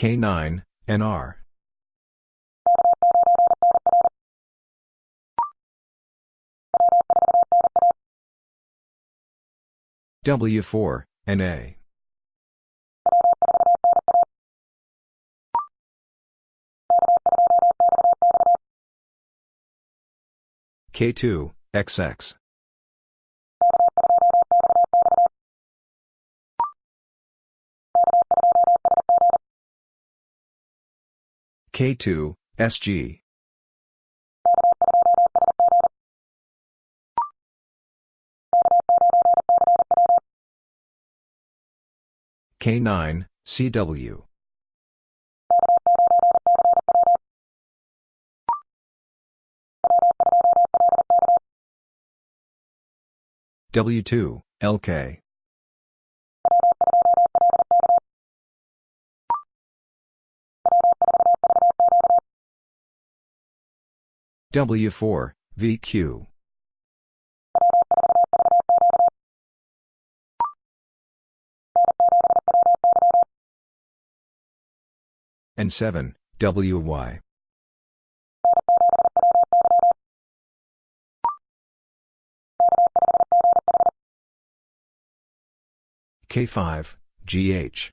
K9, NR. W4, NA. K2, XX. K2, SG. K9, CW. W2, LK. W4, VQ. N7, WY. K5, GH.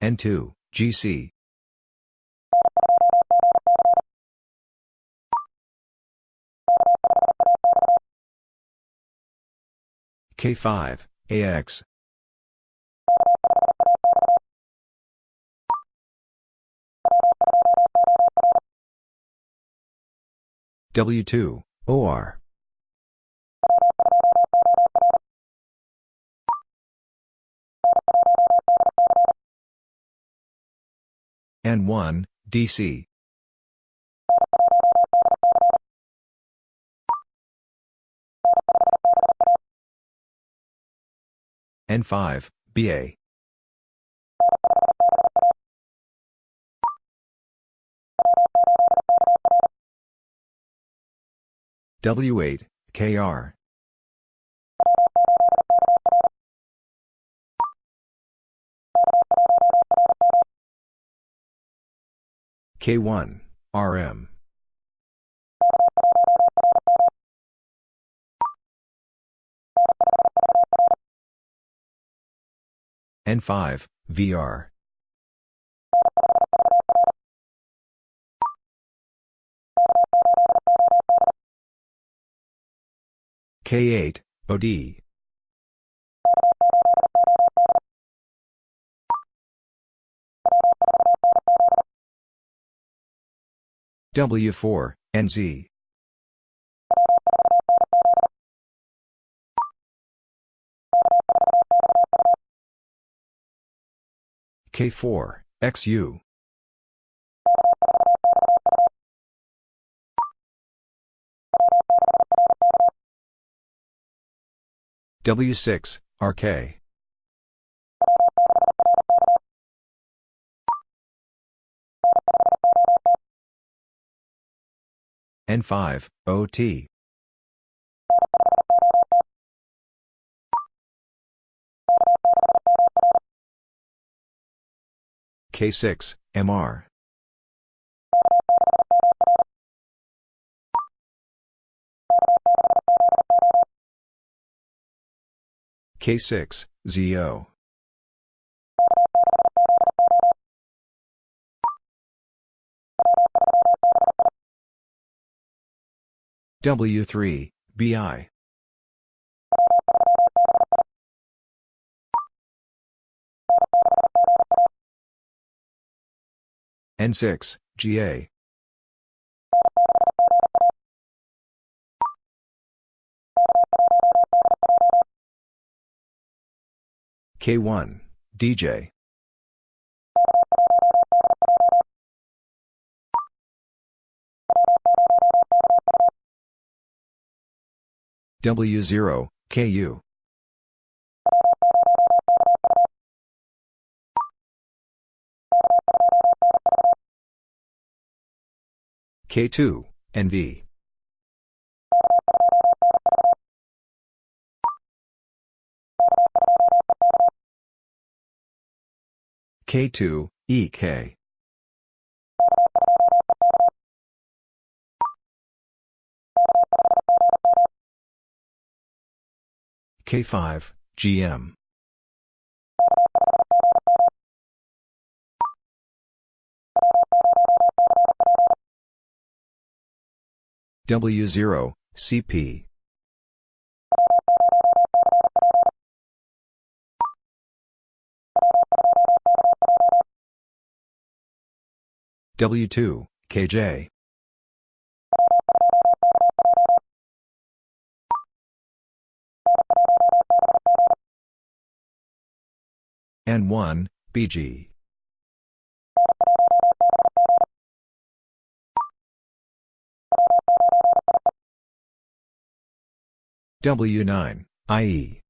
N2, GC. K5, AX. W2, OR. N1, DC. N5, BA. W8, KR. K1, RM. N5, VR. K8, OD. W4, NZ. K4, XU. W6, RK. N5, OT. K6, MR. K6, ZO. W3, BI. N6, GA. K1, DJ. W0, KU. K2, NV. K2, EK. K5, GM. W0, CP. W2, KJ. N1, BG. W9, IE.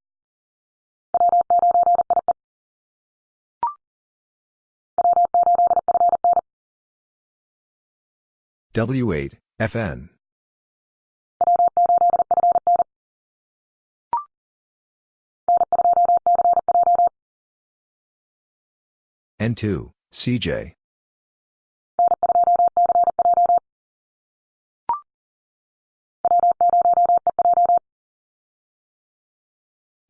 W8, FN. N2, CJ.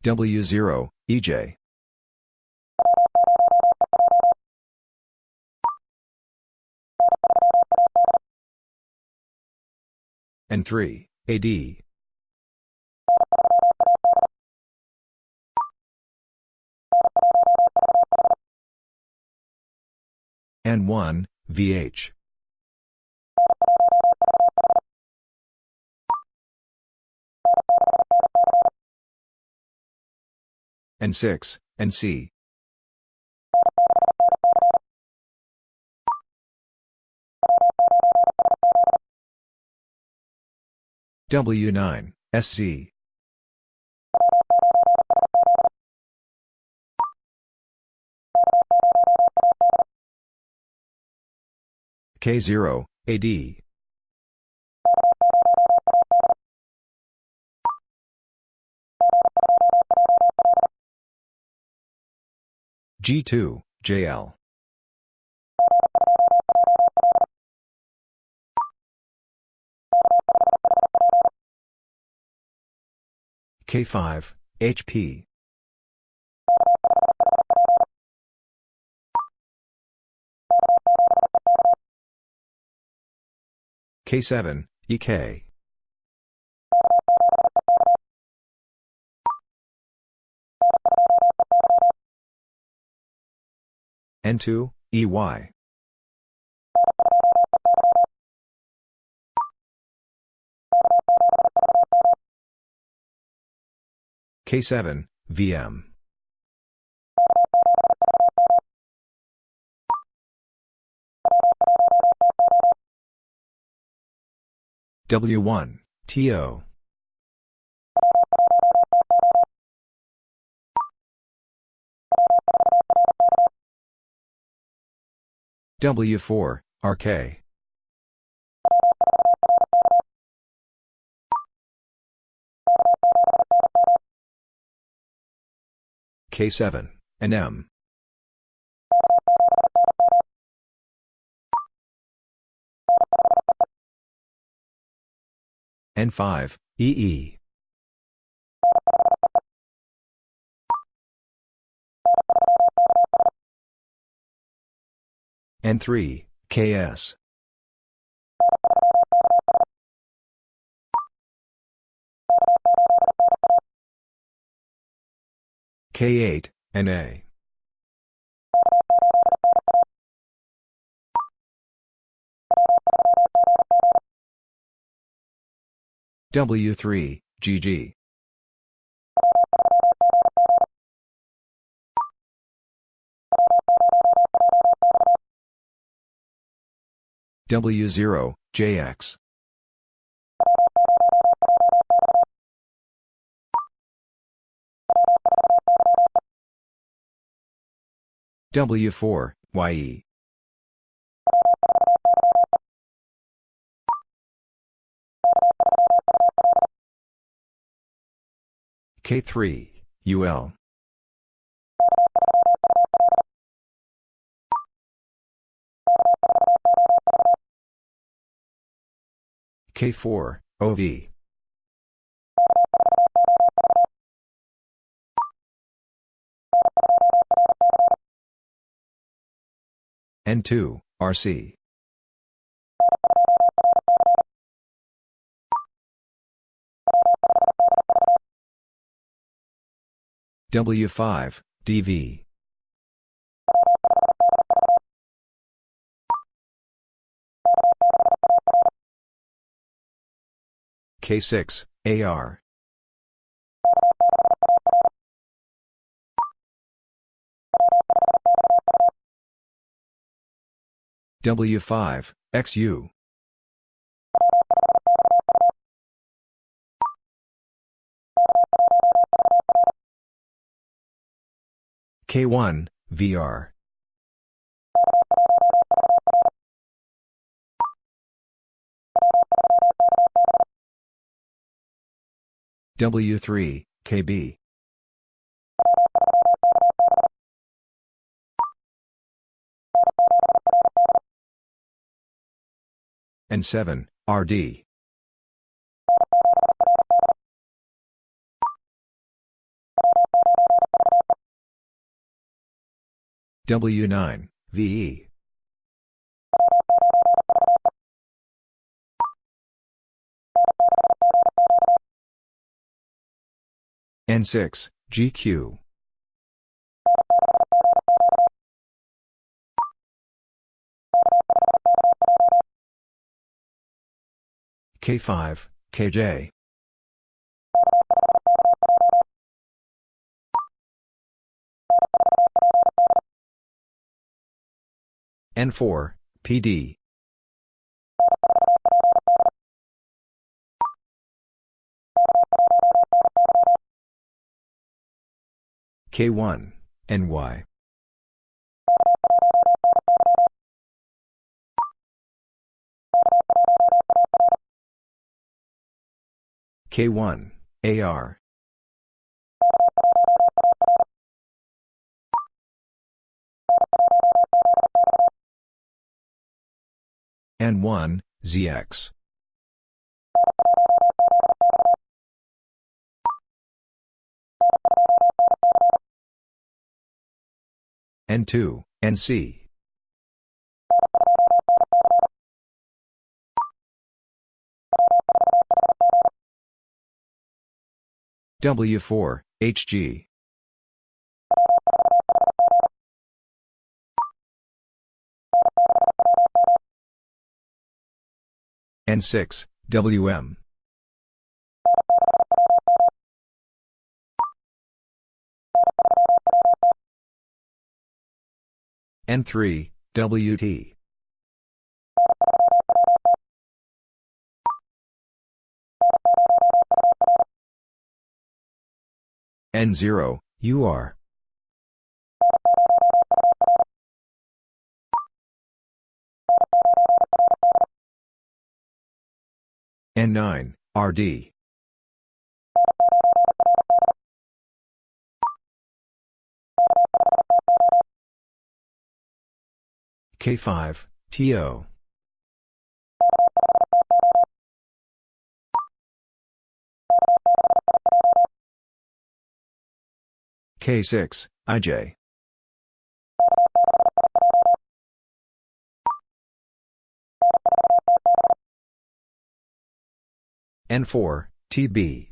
W0, EJ. N3, AD. N1, VH. N6, NC. W9, SC. K0, AD. G2, JL. K5, HP. K7, EK. N2, EY. K7, VM. W1, TO. W4, RK. K7, NM. N5, EE. N3, KS. K8, NA. W3, GG. W0, JX. W4, YE. K3, UL. K4, OV. N2, RC. W5, DV. K6, AR. W5, XU. K1, VR. W3, KB. N7, RD. W9, VE. N6, GQ. K5, KJ. N4, PD. K1, NY. K1, AR. N1, ZX. N2, NC. W4, HG. N6, WM. N3, WT. N0, UR. N9, RD. K5, TO. K6, IJ. N4, TB.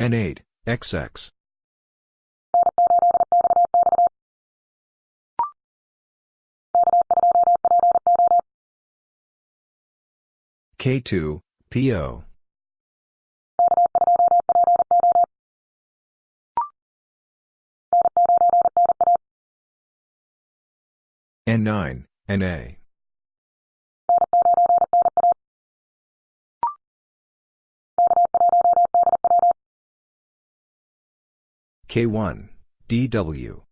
N8, XX. K2, PO. N9, NA. K1, DW.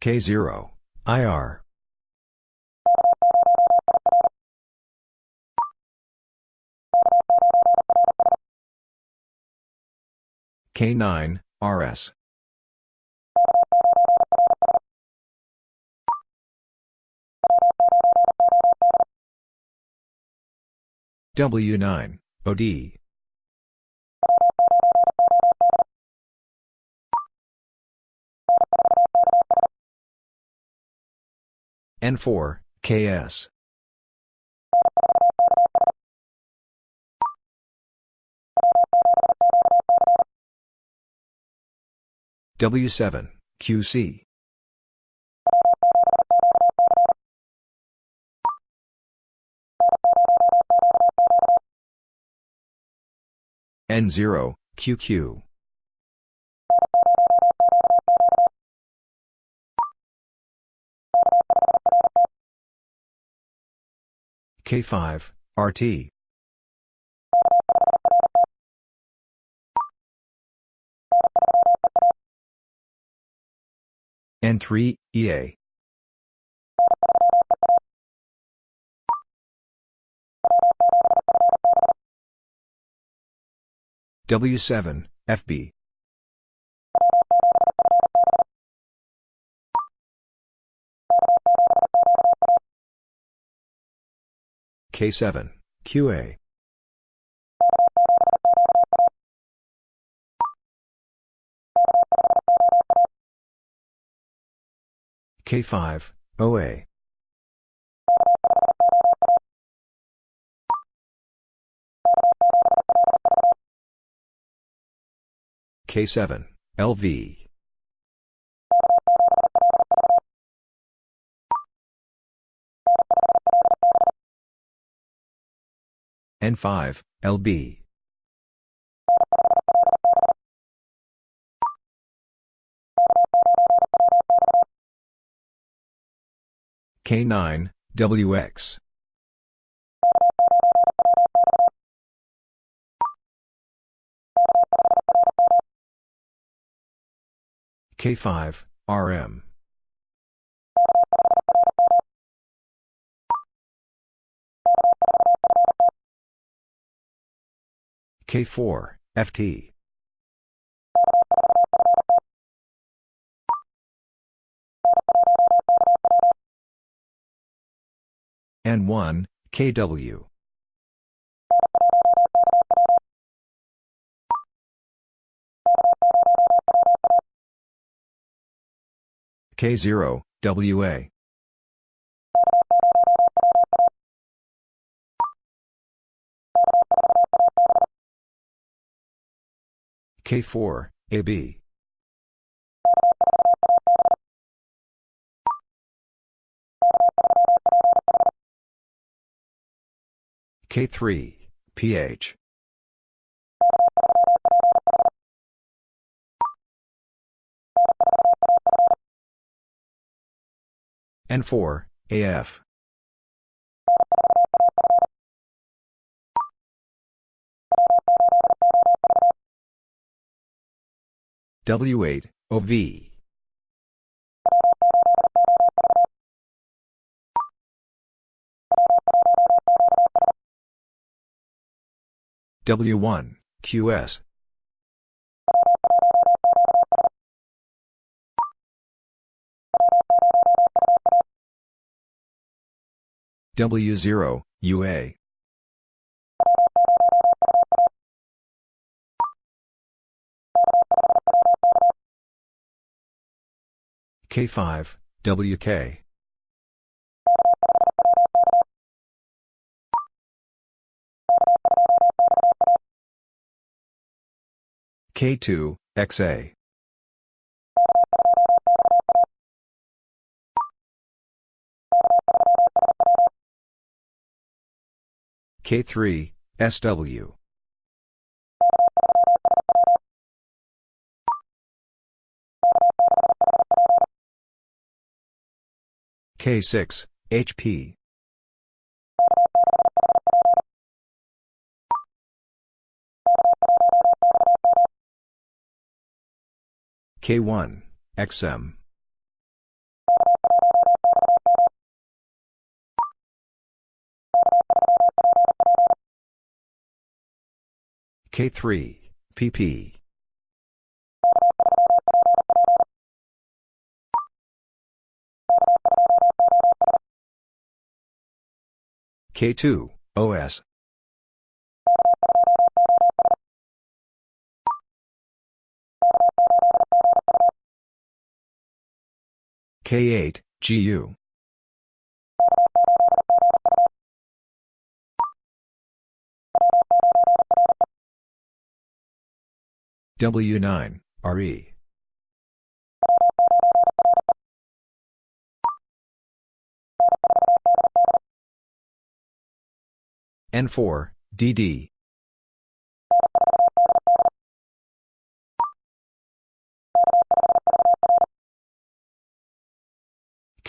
K0, IR. K9, RS. W9, OD. N4, KS. W7, QC. N0, QQ. K5, RT. N3, EA. W7, FB. K7, QA. K5, OA. K7, LV. N5, LB. K9, WX. K5, RM. K4, FT. N1, KW. K0, WA. K4, AB. K3, PH. N4, AF. W8, OV. W1, QS. W0, UA. K5, WK. K2, XA. K3, SW. K6, HP. K1, XM. K3, PP. K2, OS. K8, GU. W9, RE. N4, DD.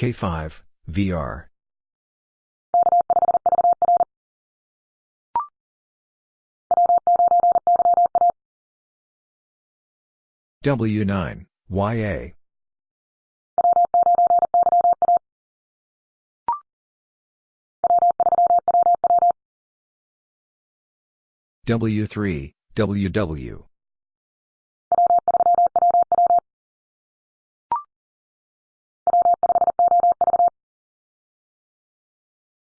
K5, VR. W9, YA. W3, WW.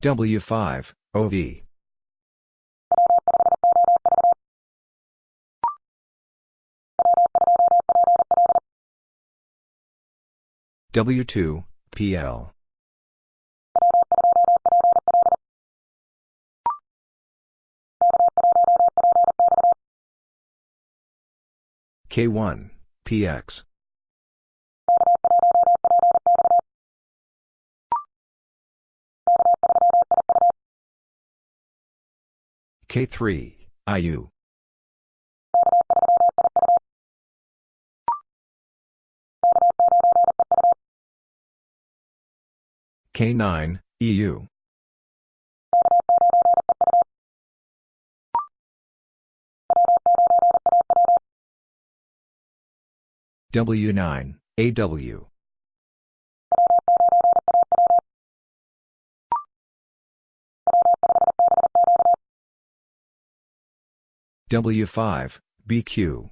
W5, OV. W2, PL. K1, PX. K3, IU. K9, EU. W9, AW. W5, BQ.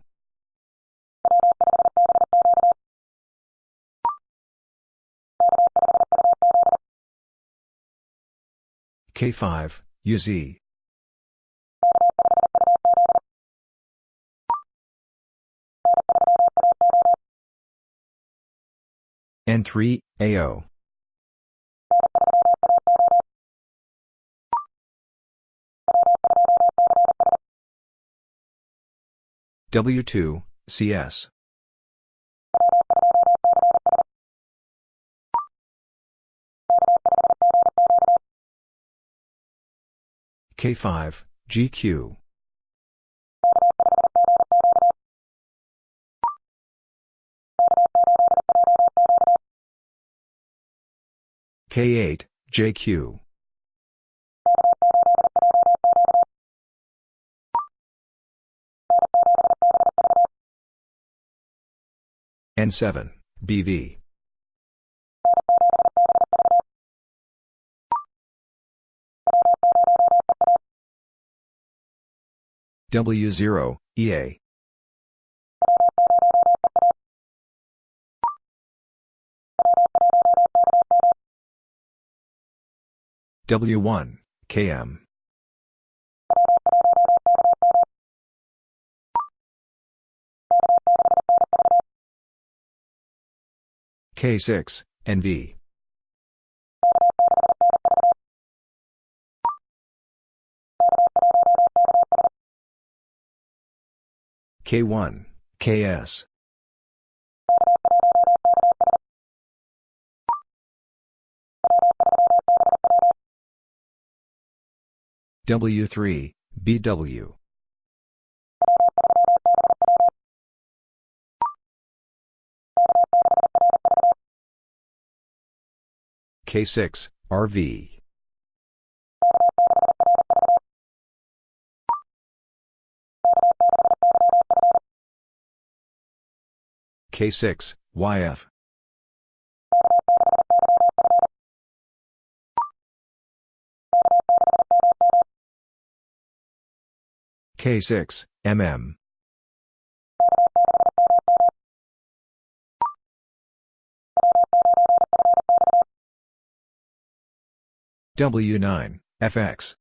K5, UZ. N3, AO. W2, CS. K5, GQ. K8, JQ. N7, BV. W0, EA. W1, KM. K6, NV. K1, KS. W3, BW. K6, RV. K6, YF. K6, MM. W9, FX.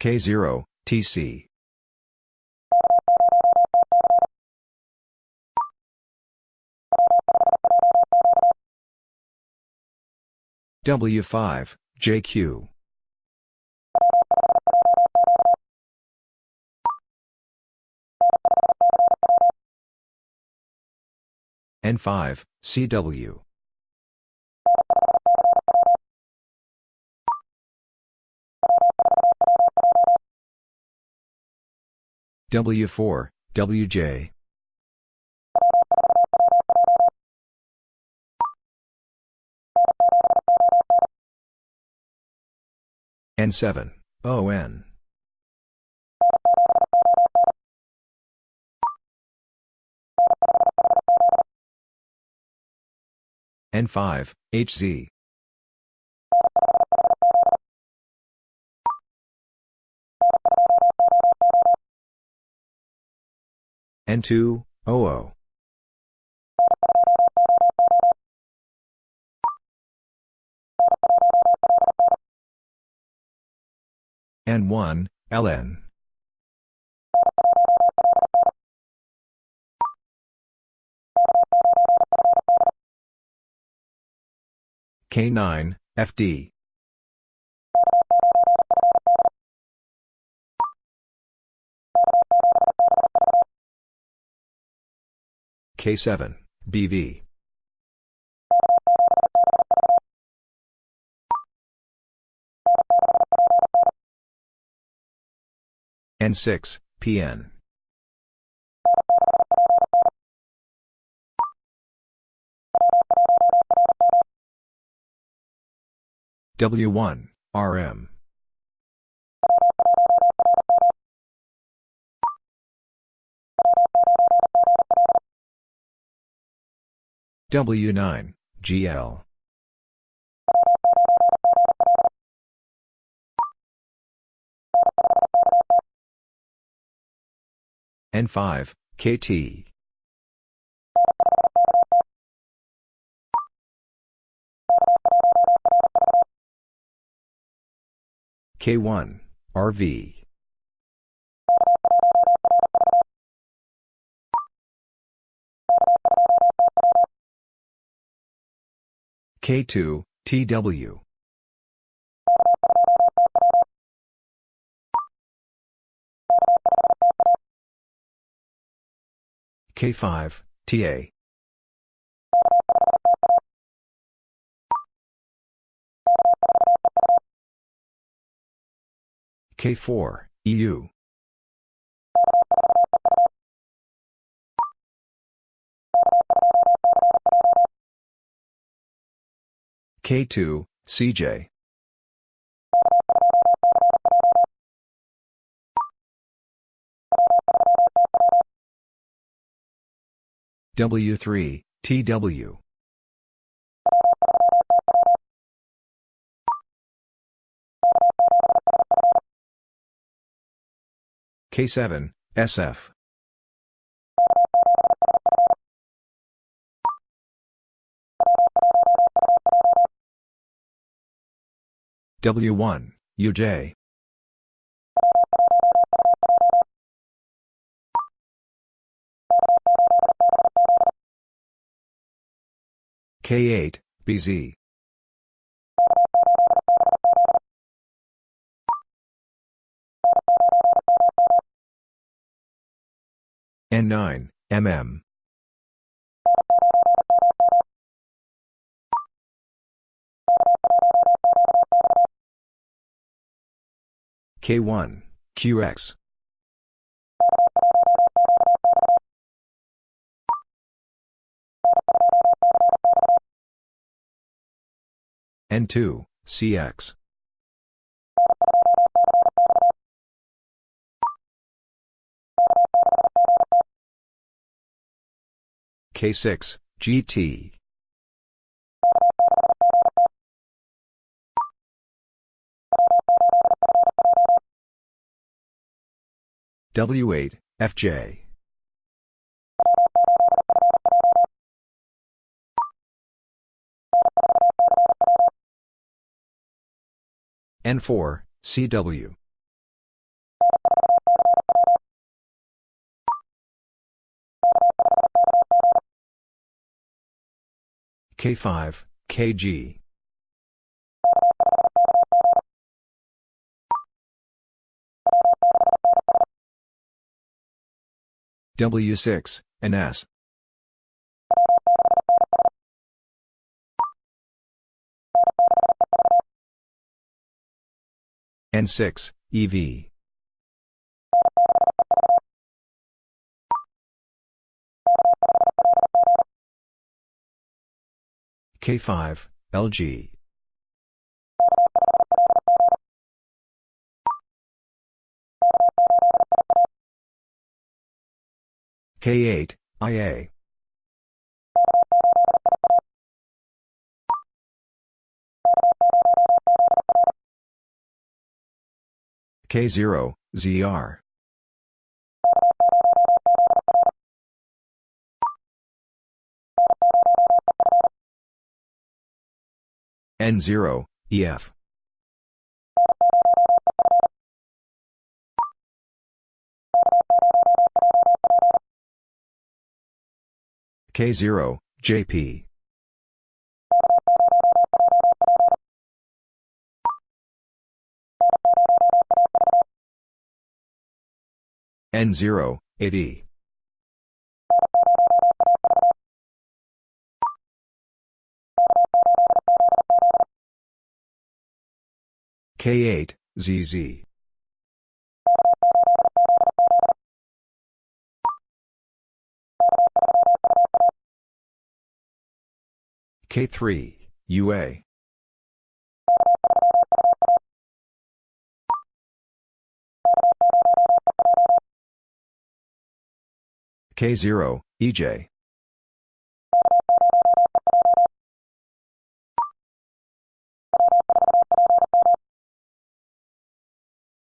K0, TC. W5, JQ. N5, CW. W4, WJ. N7, ON. N5, HZ. N2, OO. N1, LN. K9, FD. K7, BV. N6, PN. W1, RM. W9, GL. N5, KT. K1, RV. K2, TW. K5, TA. K4, EU. K2, CJ. W3, TW. K7, SF. W1, UJ. K8, BZ. N9, MM. K1, QX. N2, CX. K6, GT. W8, FJ. N4, CW. K5, KG. W6, NS. N6, EV. K5, LG. K8, IA. K0, ZR. N0, EF. K0, JP. N0, AD. K8, ZZ. K3, UA. K0, EJ.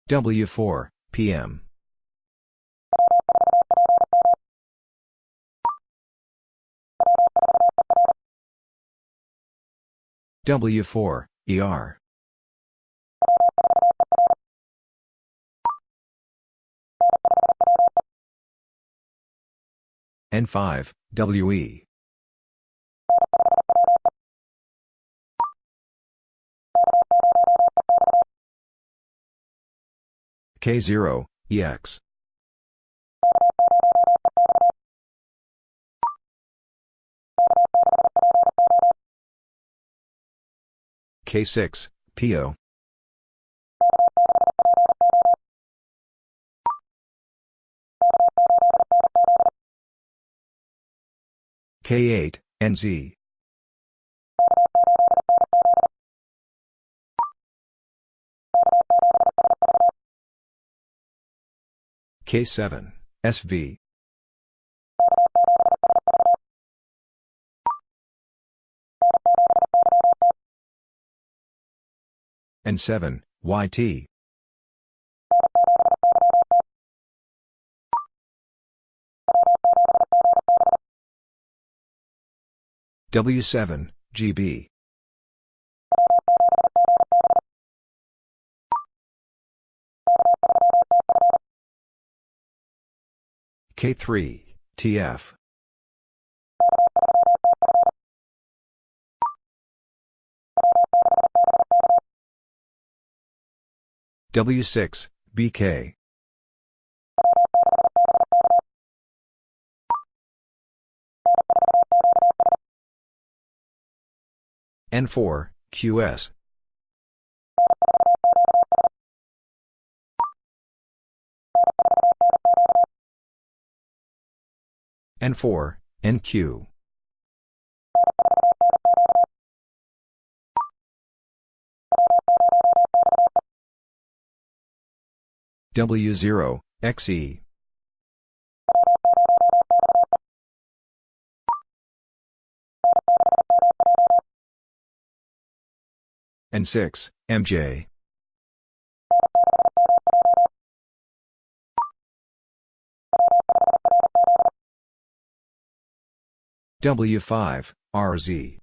W4, PM. W4, ER. N5, WE. K0, EX. K6, PO. K8, NZ. K7, SV. N7, YT. W7, GB. K3, TF. W6, BK. N4, QS. N4, NQ. W0, XE. N6, MJ. W5, RZ.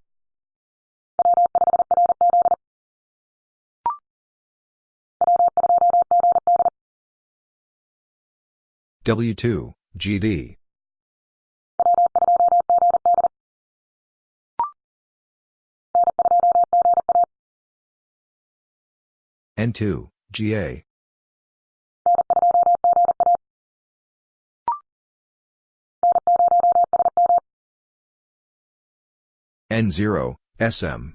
W2, GD. N2, GA. N0, SM.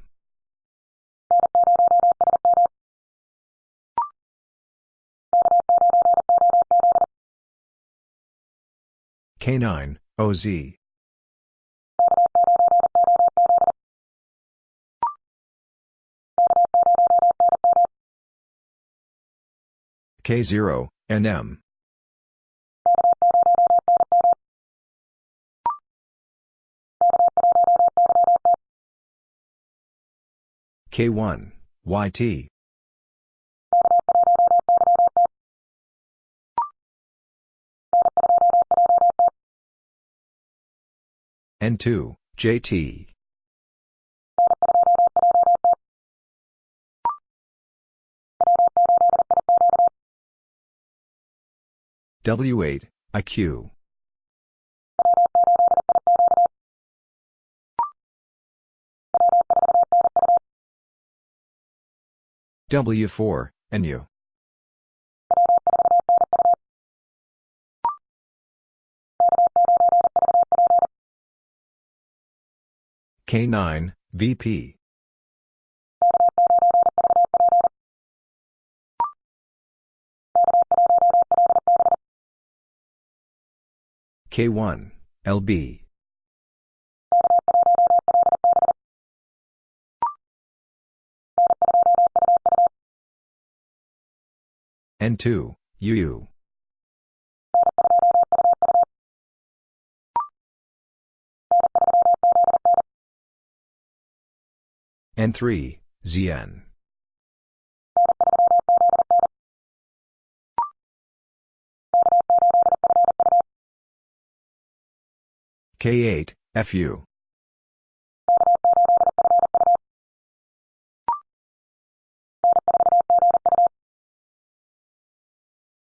K9, OZ. K0, NM. K1, YT. N2, JT. W8, IQ. W4, NU. K9, VP. K1, LB. N2, UU. N3, ZN. K8, FU.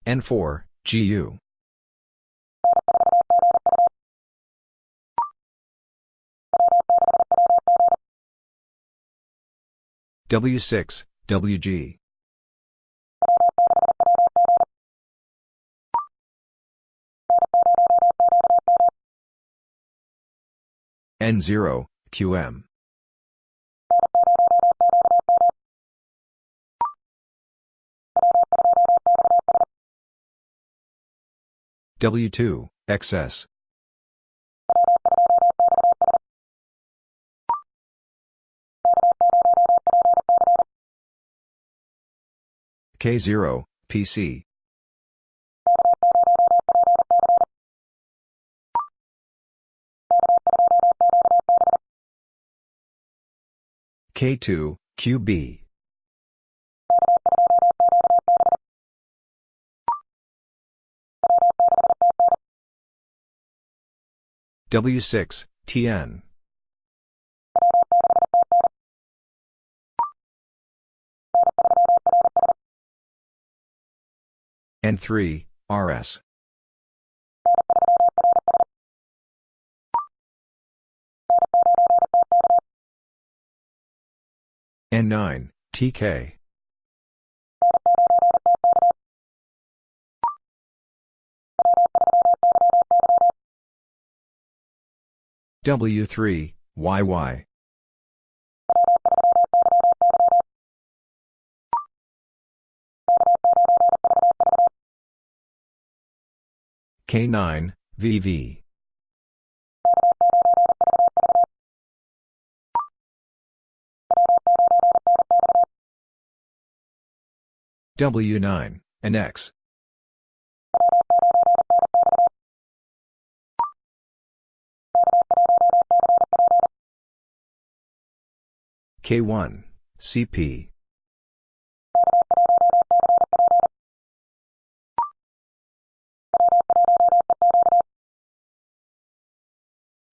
N4, GU. W6, WG. N0, QM. W2, XS. K0, PC. K2, QB. W6, TN. N3, RS. N9, TK. W3, YY. K9, VV. W9, and K1, CP.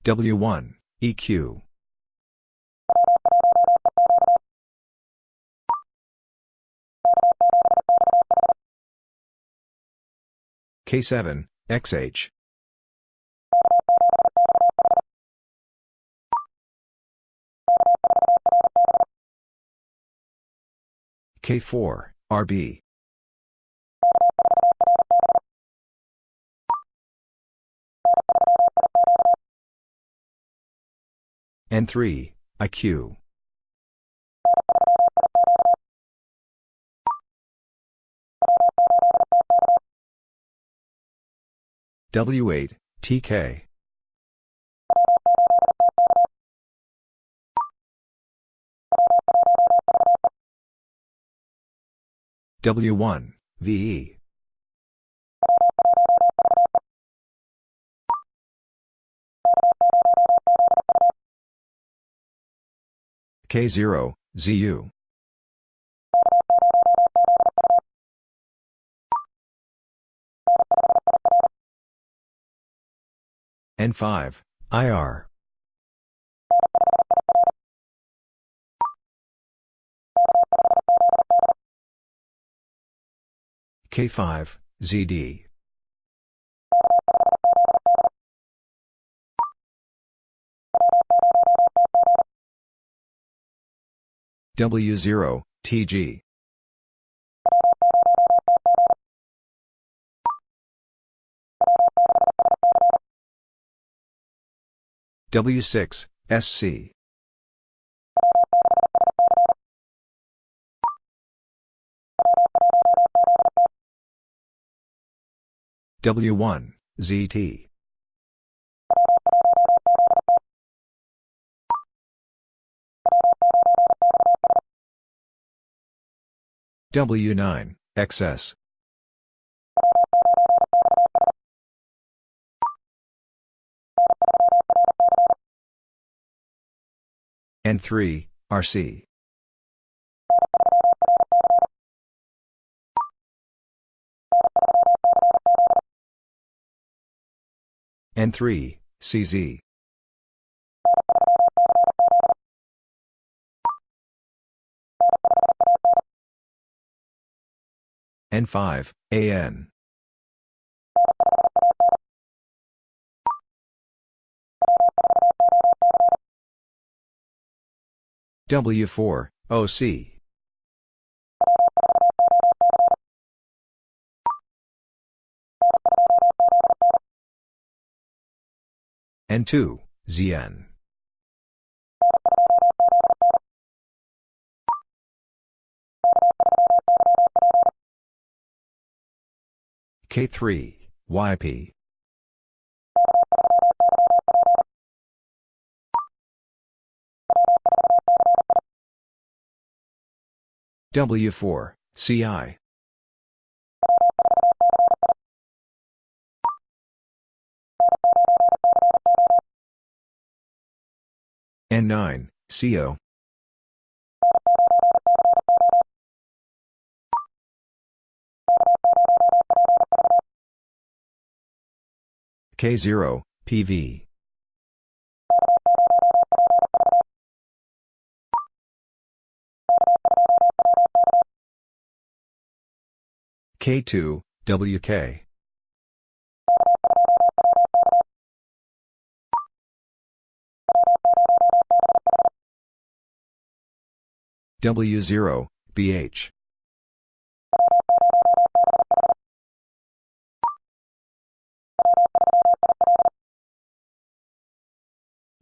W1, EQ. K7, XH. K4, RB. N3, IQ. W8, TK. W1, VE. K0, ZU. N5, IR. K5, ZD. W0, TG. W6, SC. W1, ZT. W9, XS. N3, RC. N3, CZ. N5, AN. W4, OC. N2, ZN. K3, YP. W4, CI. N9, CO. K0, PV. K2, WK. W0, BH.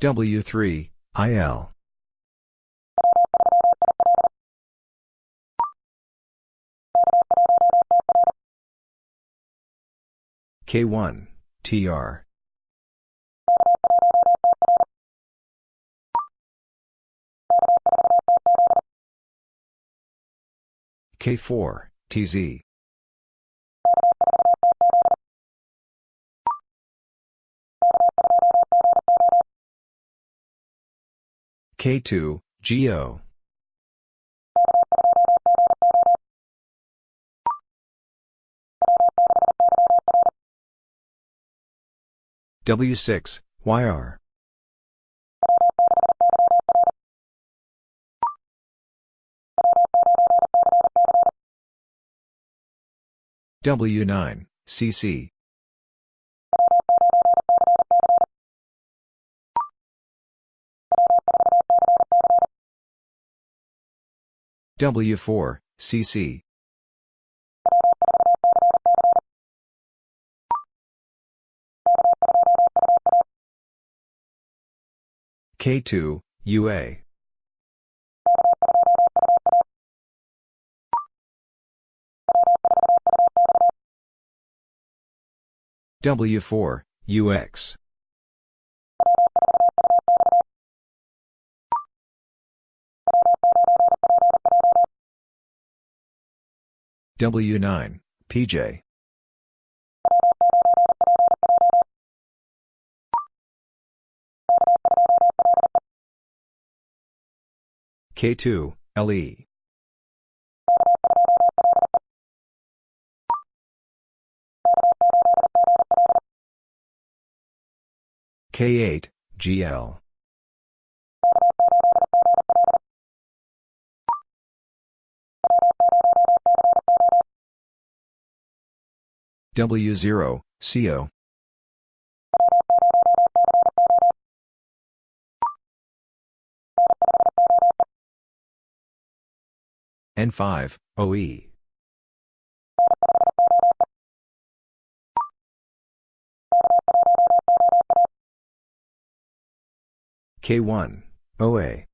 W3, IL. K1, TR. K4, TZ. K2, GO. W6, YR. W9, CC. W4, CC. K2, UA. W4, UX. W9, PJ. K2, LE. K8, GL. W0, CO. N5, OE. K1, OA.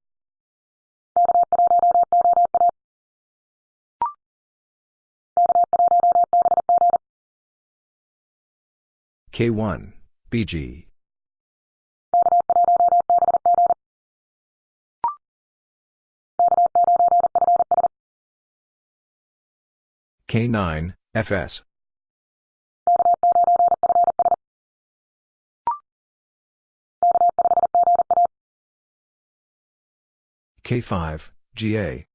K1, BG. K9, FS. K5, GA.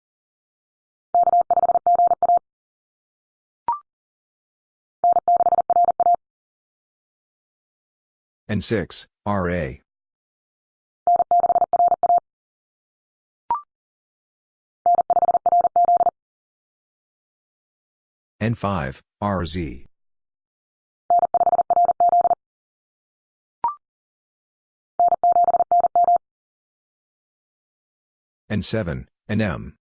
N6, RA. N5, RZ. N7, NM.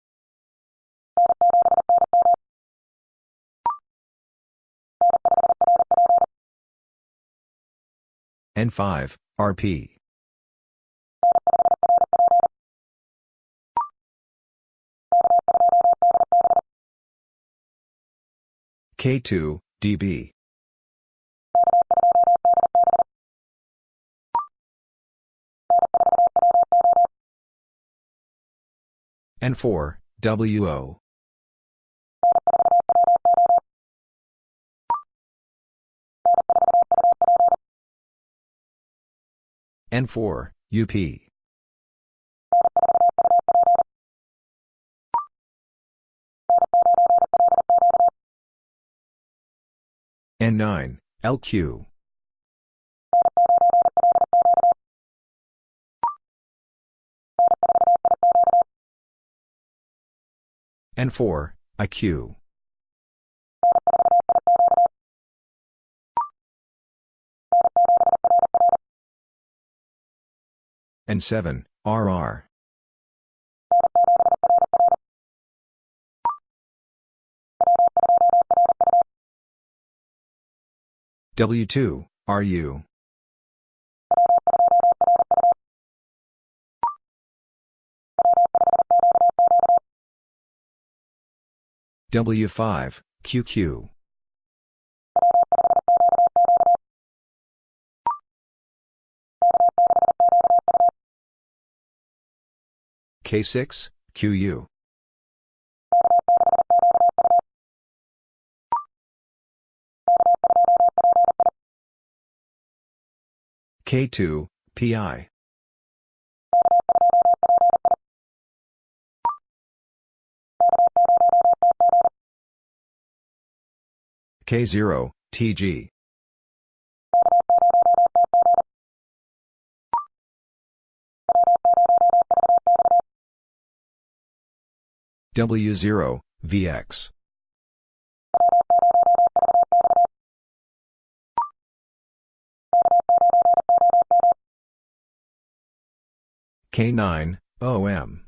N5, RP. K2, DB. N4, WO. N4, UP. N9, LQ. N4, IQ. N7, RR. W2, RU. W5, QQ. K6, QU. K2, PI. K0, TG. W0, VX. K9, OM.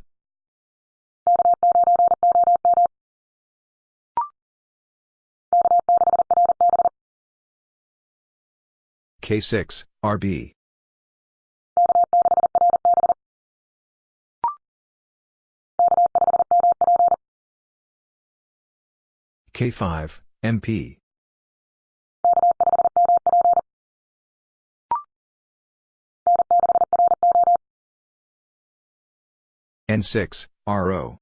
K6, RB. K5, MP. N6, RO.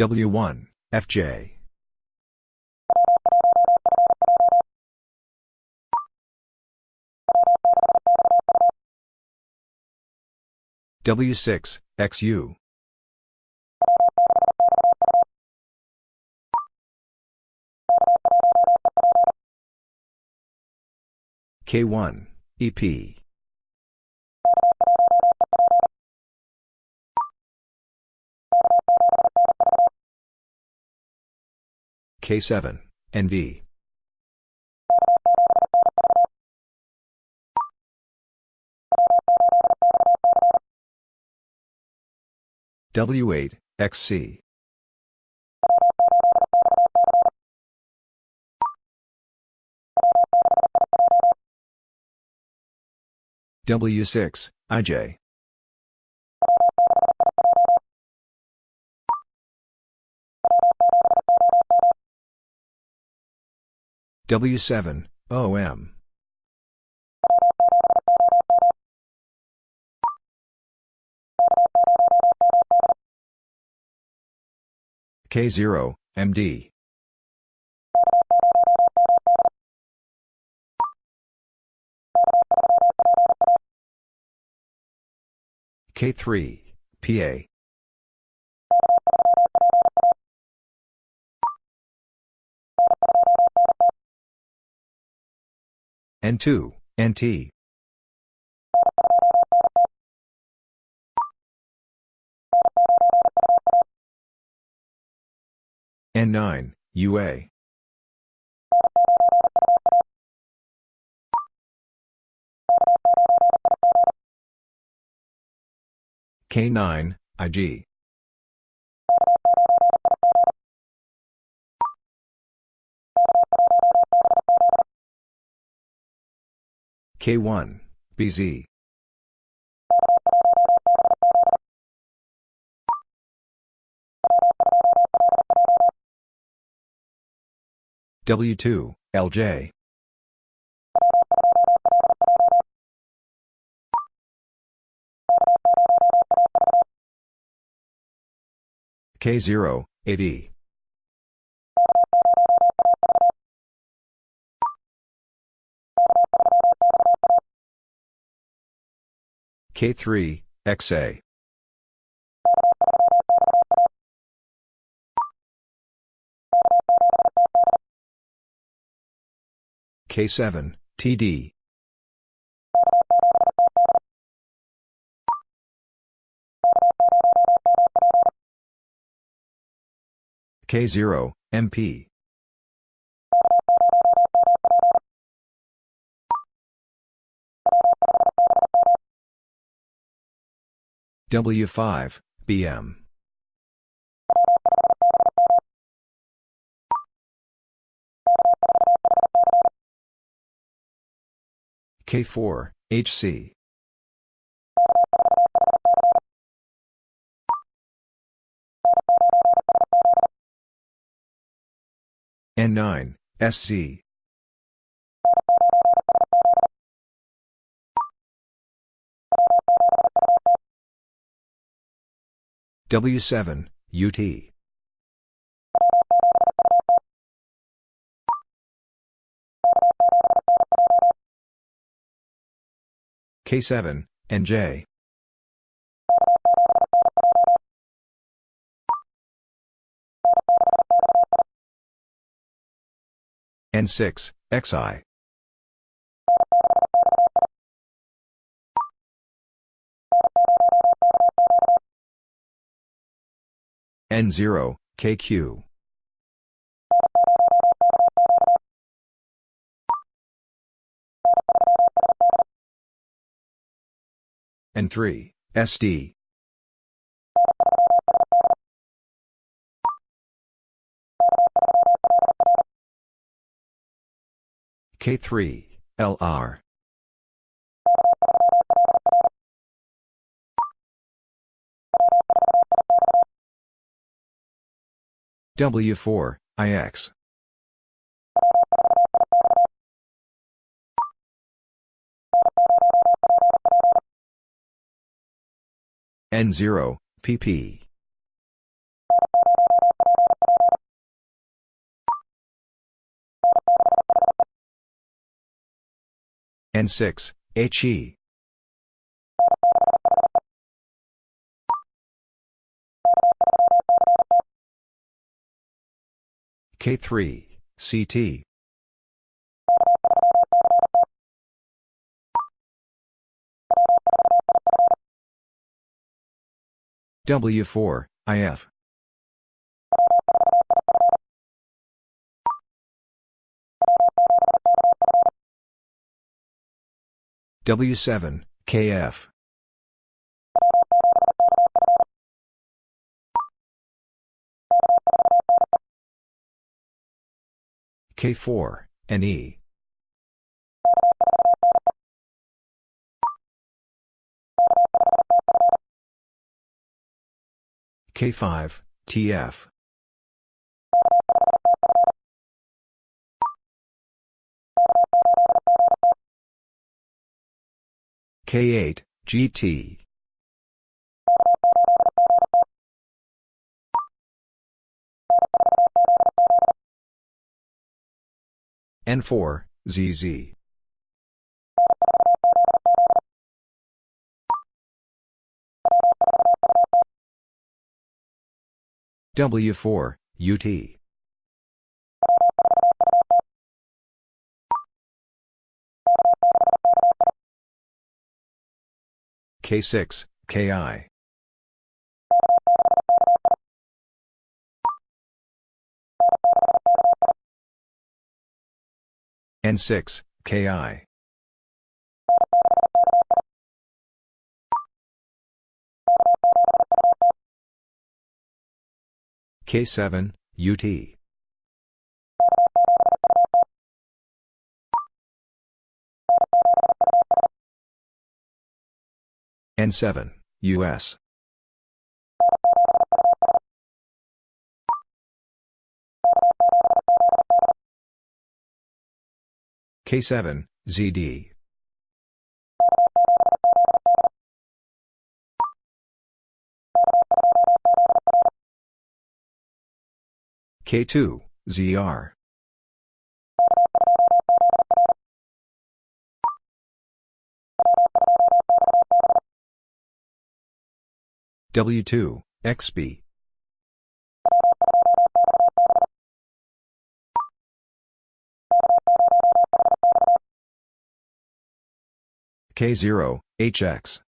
W1, FJ. W6, XU. K1, EP. K7, NV. W8, XC. W6, IJ. W7, OM. K0, MD. K3, PA. N2, NT. N9, UA. K9, IG. K1, BZ. W2, LJ. K0, AV. K3, XA. K7, TD. K0, MP. W5, BM. K4, HC. N9, SC. W7, UT. K7, NJ. N6, XI. N0, KQ. N3, SD. K3, LR. W4, IX. N0, PP. N6, HE. K3, CT. W4, IF. W7, KF. K4, NE. K5, TF. K8, GT. N4, ZZ. W4, UT. K6, KI. N6, KI. K7, UT. N7, US. K7, ZD. K2, ZR. W2, XB. K0, HX.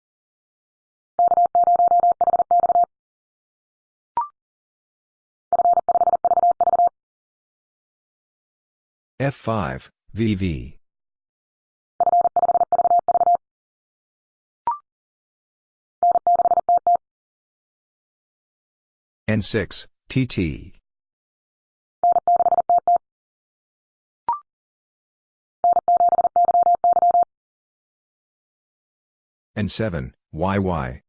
F5, VV. N6, TT. N7, YY.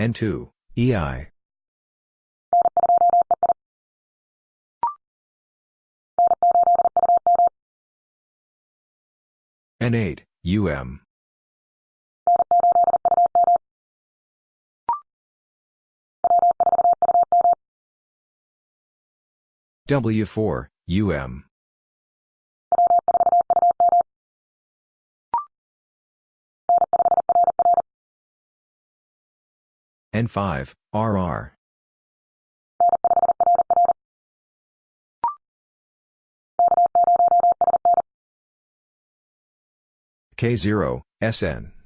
N2, EI. N8, UM. W4, UM. N5, RR. K0, SN.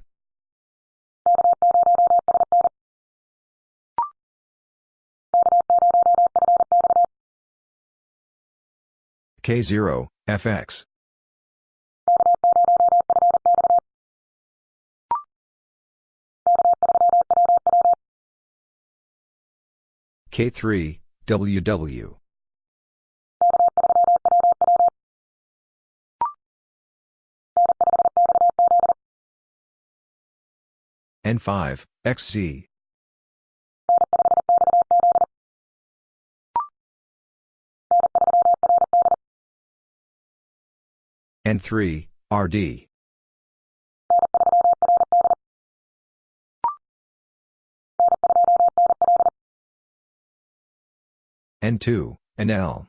K0, FX. K3, WW. N5, XZ. N3, RD. N2, NL.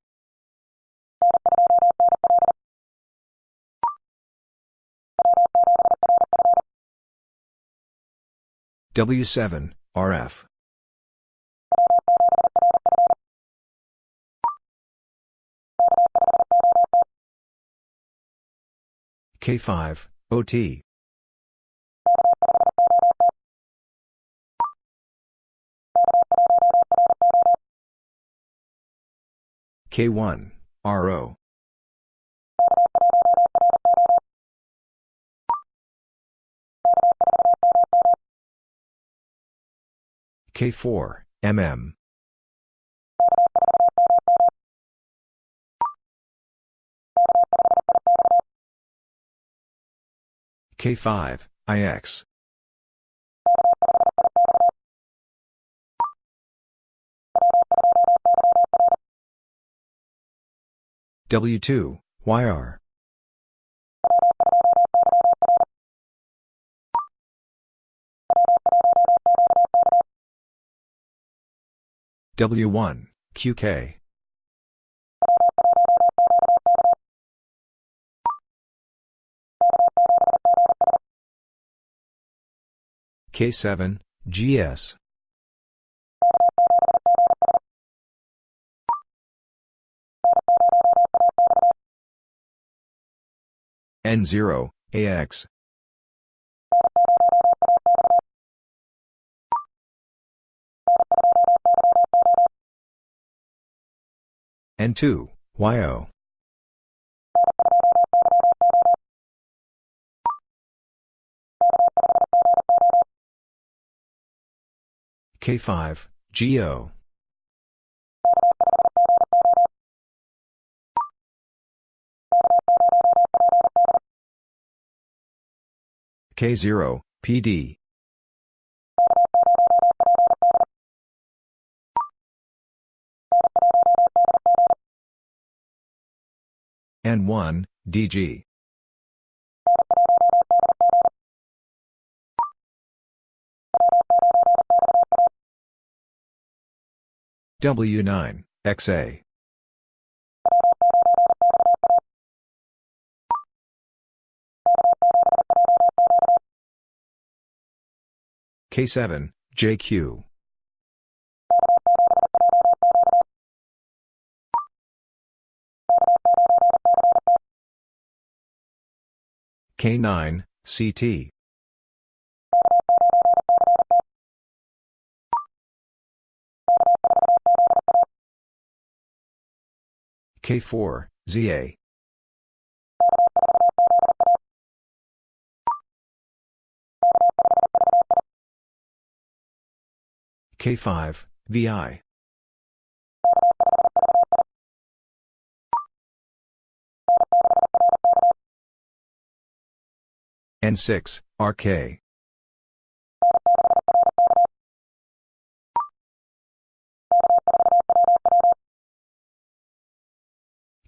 W7, RF. K5, OT. K1, RO. K4, MM. K5, IX. W2, YR. W1, QK. K7, GS. N0, AX. N2, YO. K5, GO. K0, PD. N1, DG. W9, XA. K7, JQ. K9, CT. K4, ZA. K5, VI. N6, RK.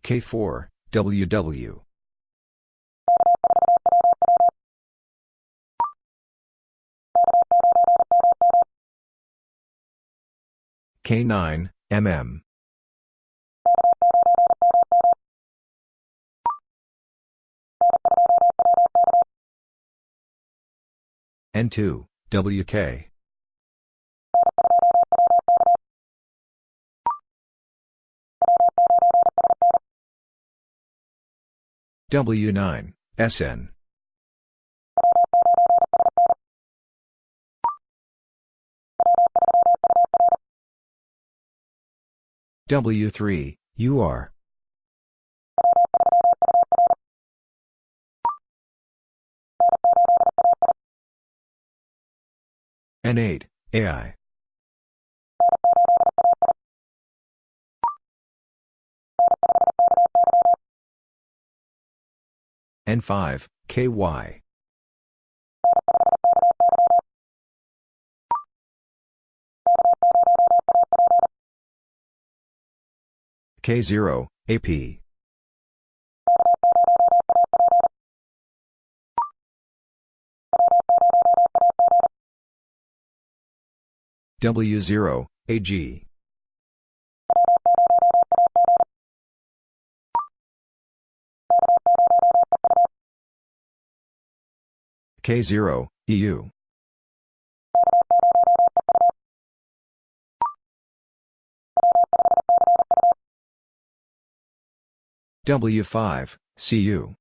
K4, WW. K9, MM. N2, WK. W9, SN. W3, UR. N8, AI. N5, KY. K0, AP. W0, AG. K0, EU. W5, CU.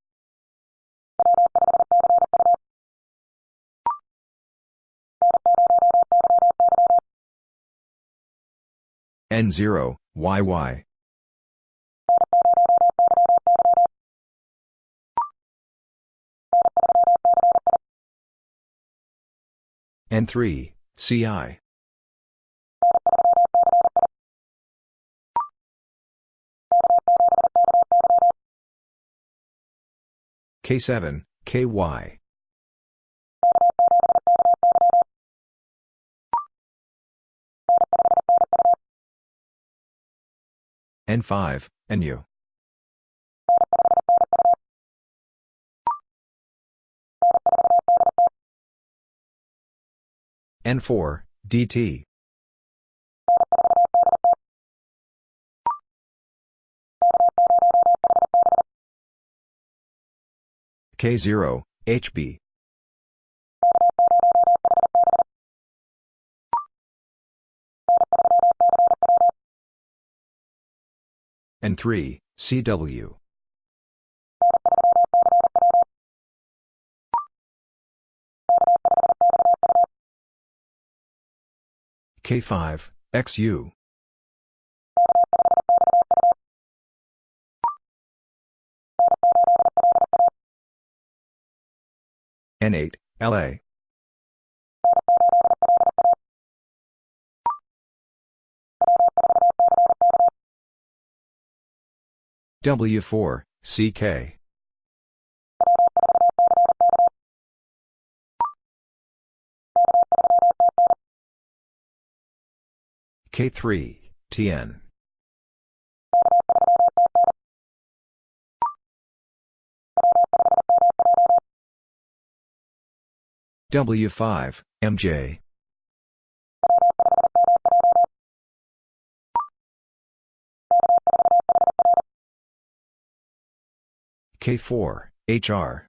N0, YY. N3, CI. K7, KY. N5, NU. N4, DT. K0, HB. N3, CW. K5, XU. N8, LA. W4, CK. K3, TN. W5, MJ. K4, HR.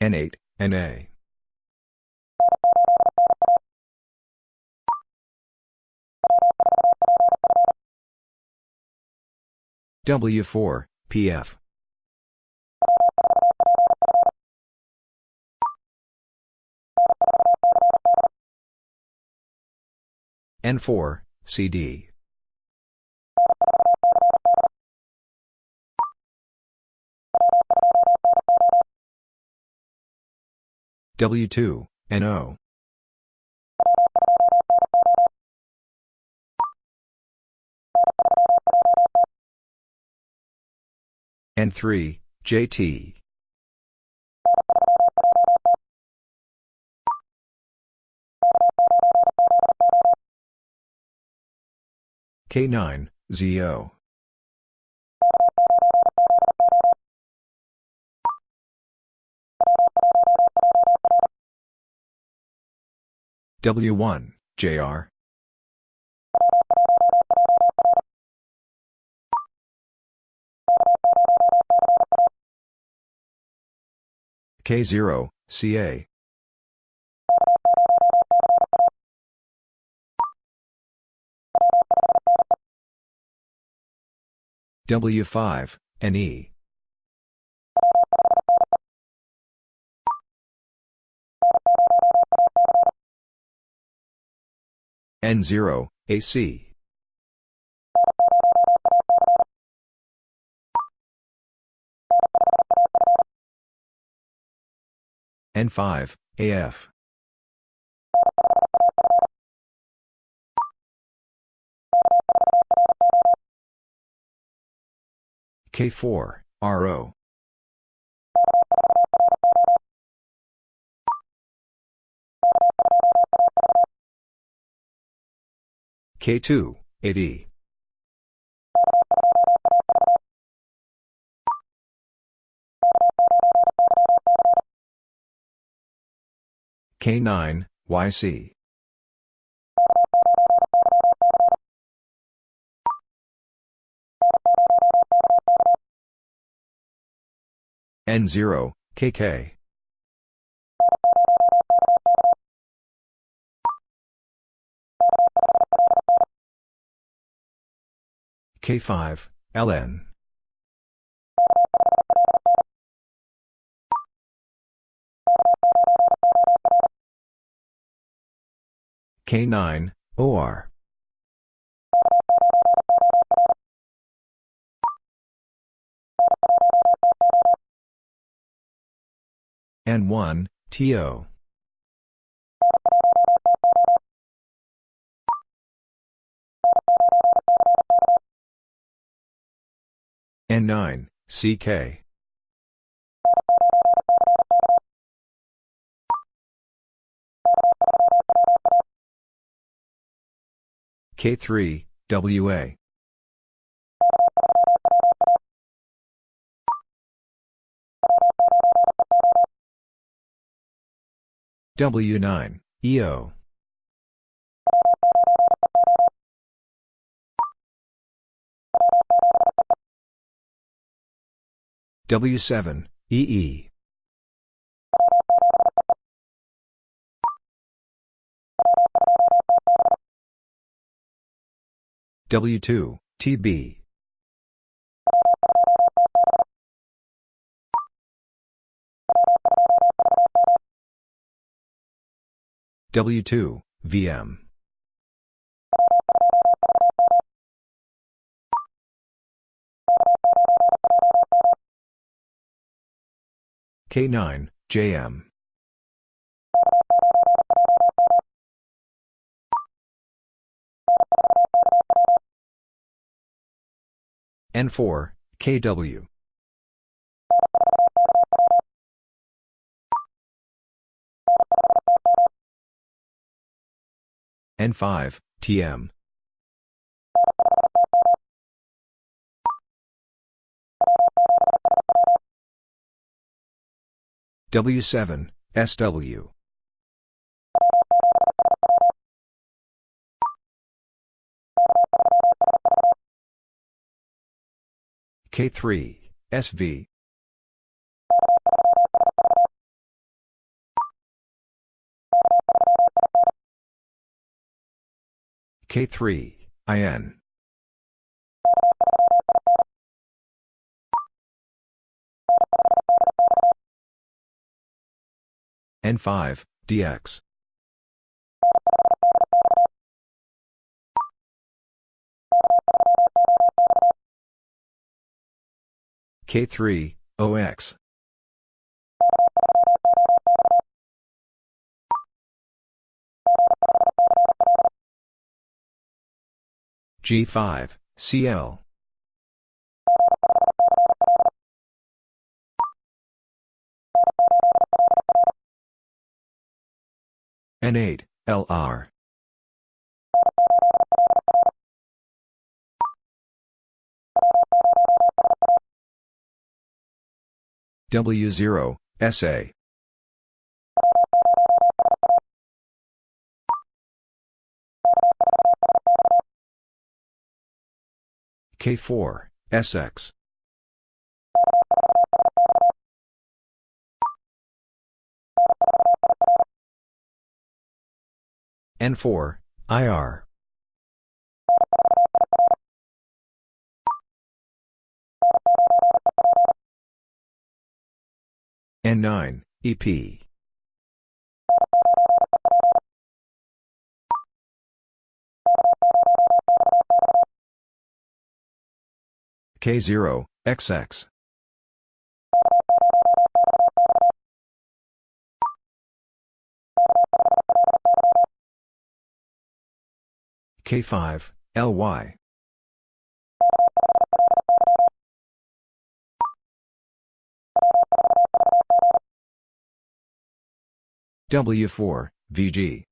N8, NA. W4, PF. N4, CD. W2, NO. N3, JT. K9, ZO. W1, JR. K0, CA. W5, NE. N0, AC. N5, AF. K4, RO. K2, 8E. K9, YC. N0, KK. K5, LN. K9, OR. N1, TO. N9, CK. K3, WA. W9, EO. W7, EE. W2, TB. W2, VM. K9, JM. N4, KW. N5, TM. W7, SW. K3, SV. K3, IN. N5, DX. K3, OX. G5, CL. N8, LR. W0, SA. K4, SX. N4, IR. N9, EP. K0, XX. K5, LY. W4, VG.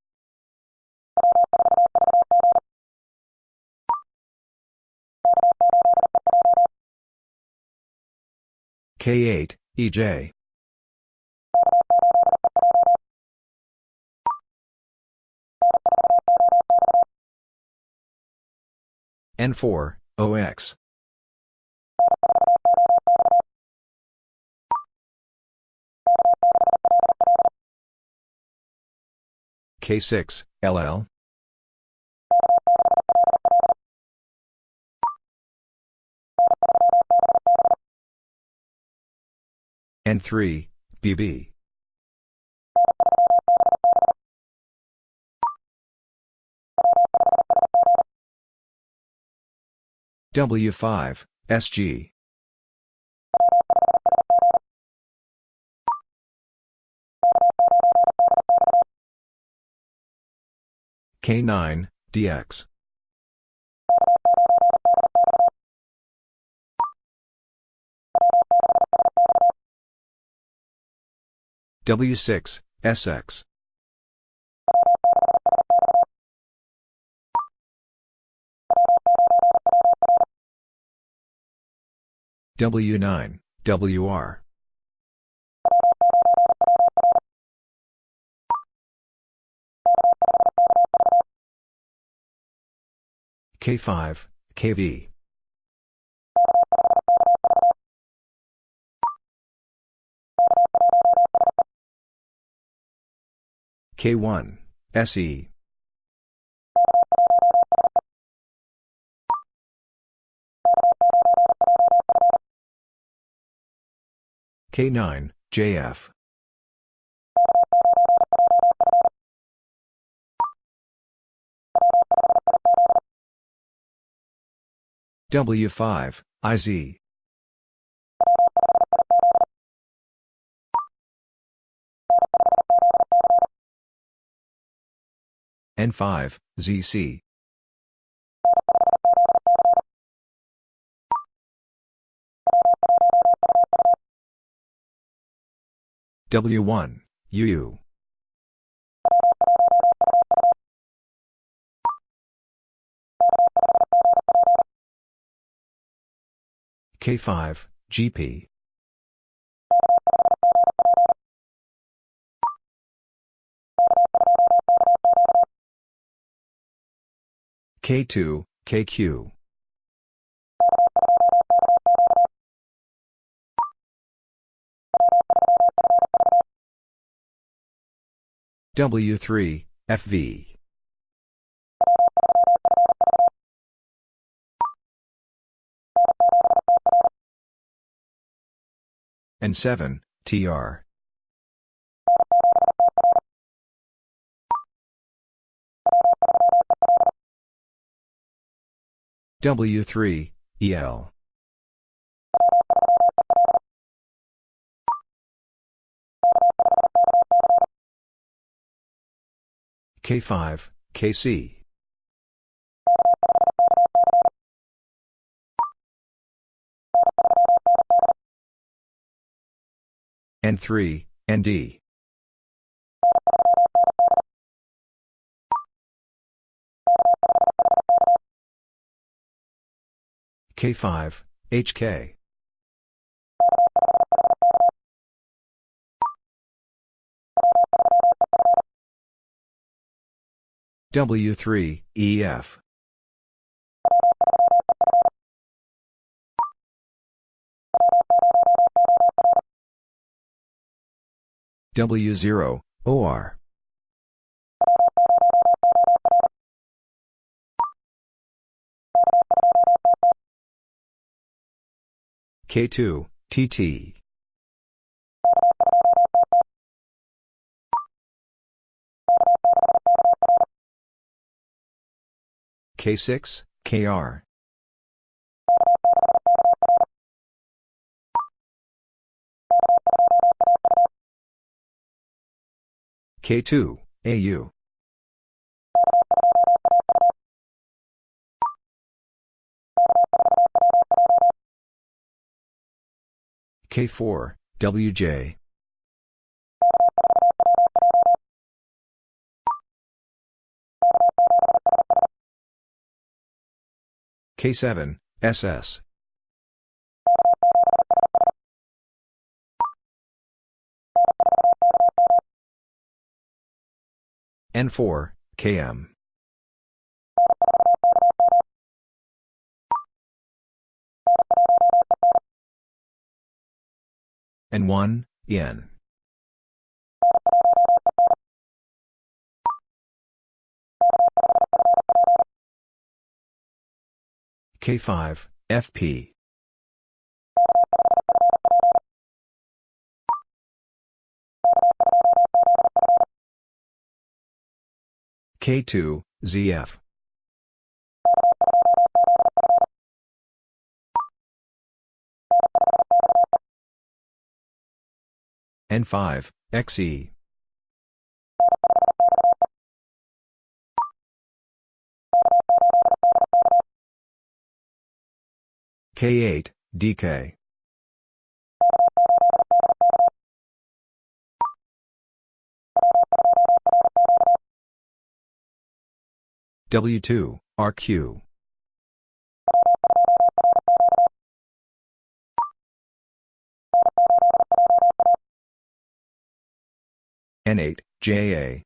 K8, EJ. N4, OX. K6, LL. N3, BB. W5, SG. K9, DX. W6, SX. W9, WR. K5, KV. K1, SE. K9, JF. W5, IZ. N5, ZC. W1, UU. K5, GP. K2, KQ. W3, FV. N7, TR. W3, EL. K5, KC. N3, ND. K5, HK. W3, EF. W0, OR. K2, TT. K6, KR. K2, AU. K4, WJ. K7, SS. N4, KM. N1, EN. K5, FP. K2, ZF. N5, XE. K8, DK. W2, RQ. N8, JA.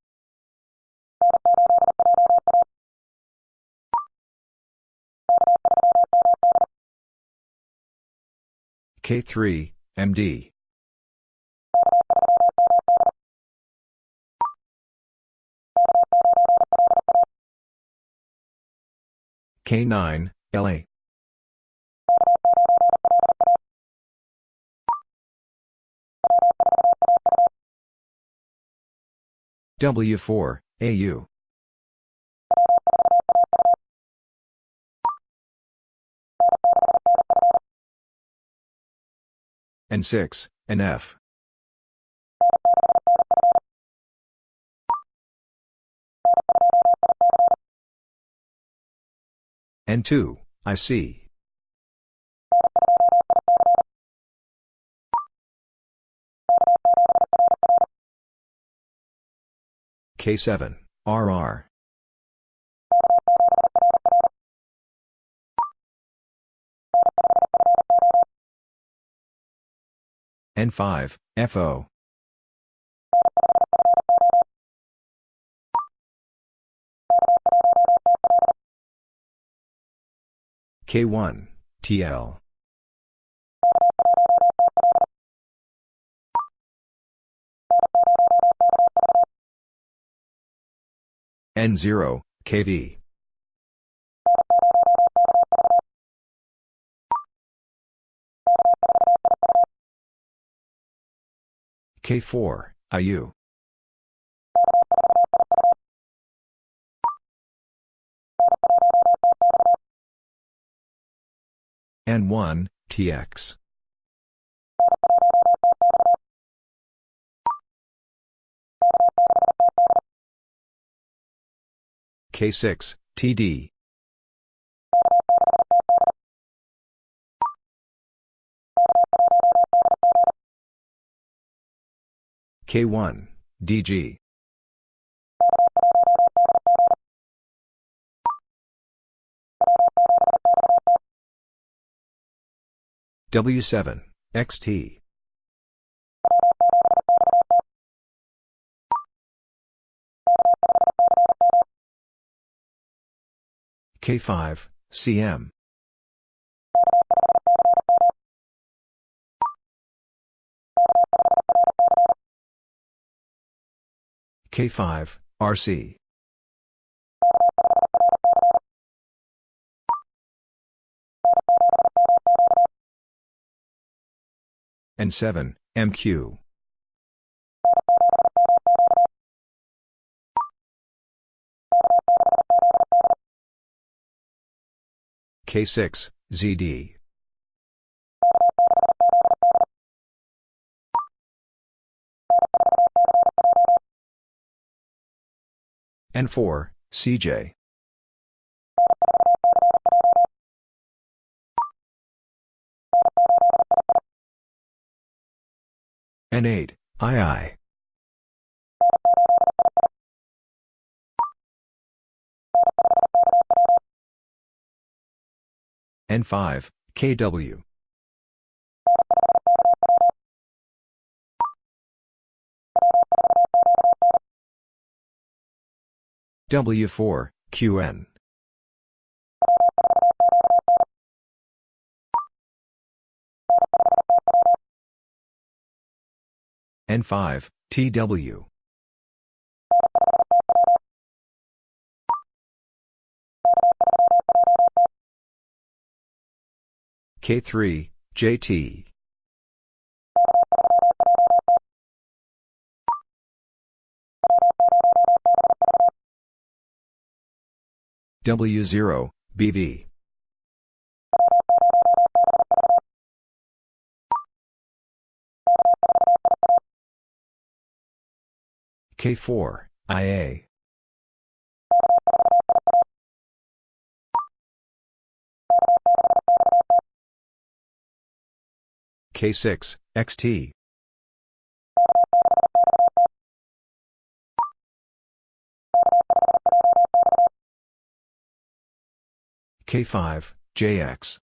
K3, MD. K9, LA. W4, AU. N6, NF. N2, IC. K7, RR. N5, FO. K1, TL. N0, KV. K4, IU. N1, TX. K6, TD. K1, DG. W7, XT. K5, CM. K5, RC. N7, MQ. K6, ZD. N4, CJ. N8, II. N5, KW. W4, QN. N5, TW. K3, JT. W0, BV. K4, IA. K6, XT. K5, JX.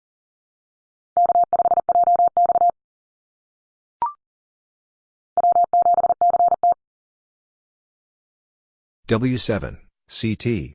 W7, CT.